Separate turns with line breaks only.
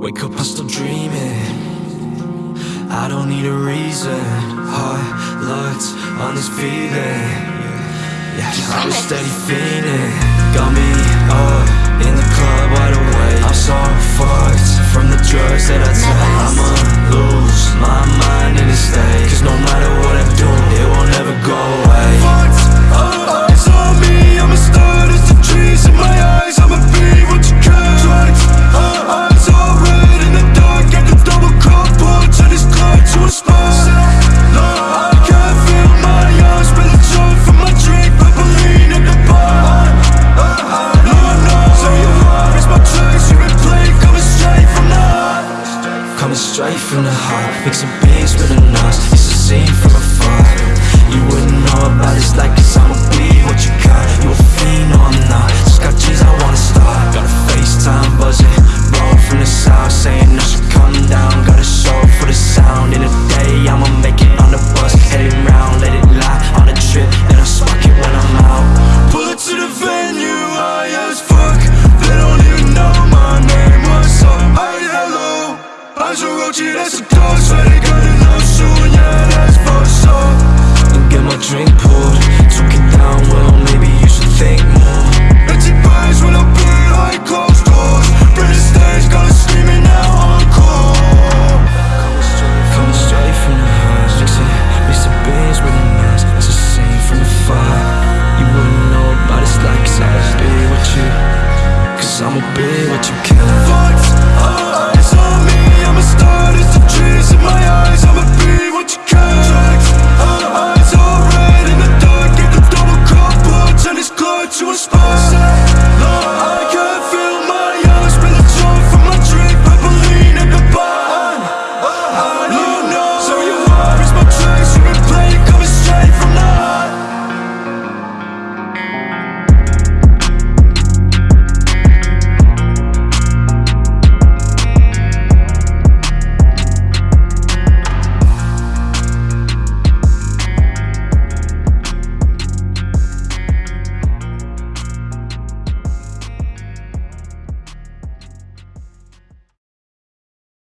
Wake up, I'm still dreaming. I don't need a reason. High lights on this feeling. Yeah, I'm steady fiending Got me up in the club
Coming straight from the heart.
Mixing beans with the nuts It's a scene from afar
Eyes are roachy, that's a dog Swear they gonna know soon, yeah, that's for sure
And get my drink poured. Took it down, well maybe you should think more.
Empty bags when I'm behind closed doors Bring the stage, scream it now, encore.
Coming straight from the heart. Mixing, mixing beans with the nuts It's a scene from the fire. You wouldn't know about it's like Cause I'ma be what you. Cause I'ma be what you can no, No.